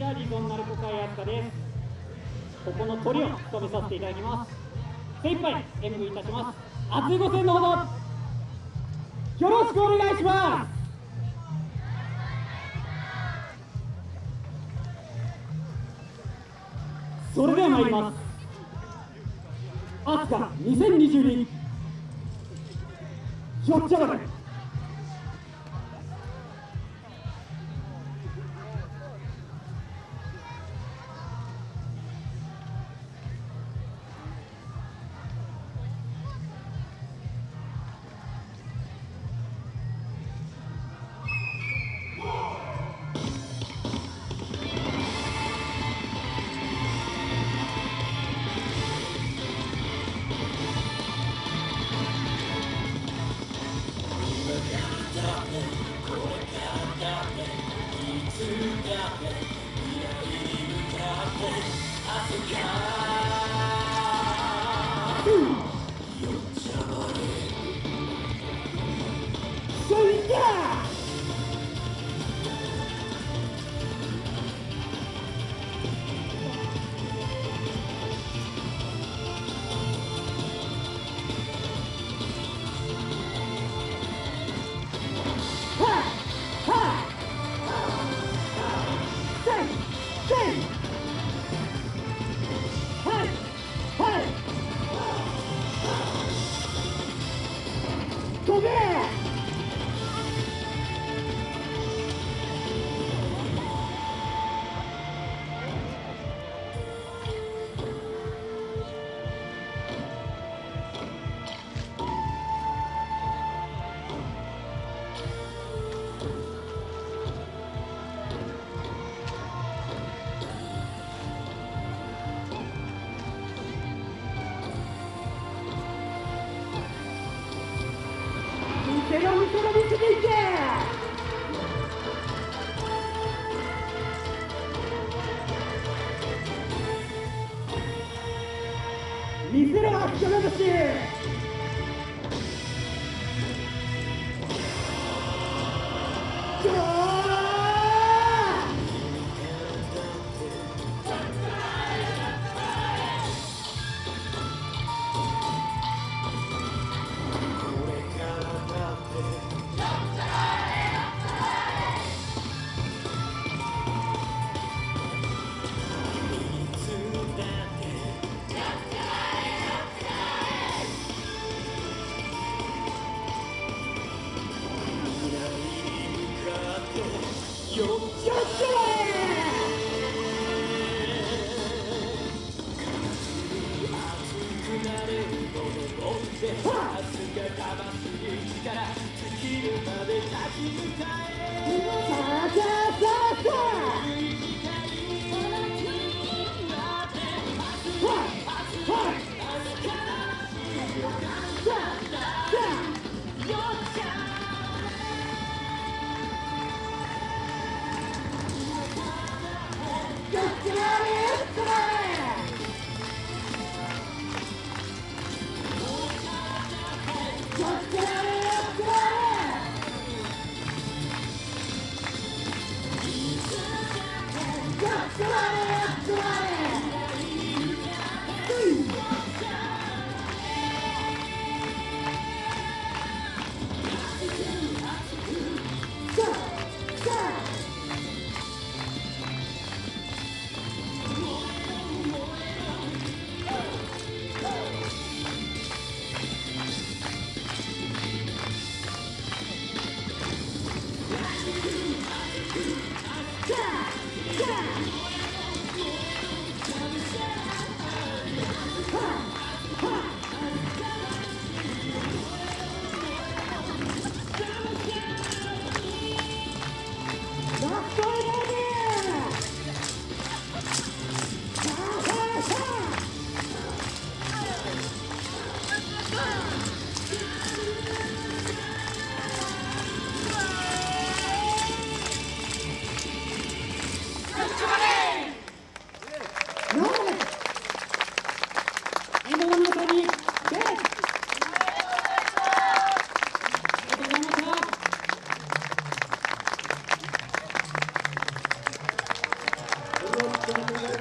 ちはリゾンナルコ会飛鳥ですここのトリを務めさせていただきます精一杯演舞いたします熱いご声のほどよろしくお願いしますそれでは参ります飛鳥2022よっちゃがれ見せろ秋田しりがとして熱が魂力尽きるまで立ち向かえ Gracias.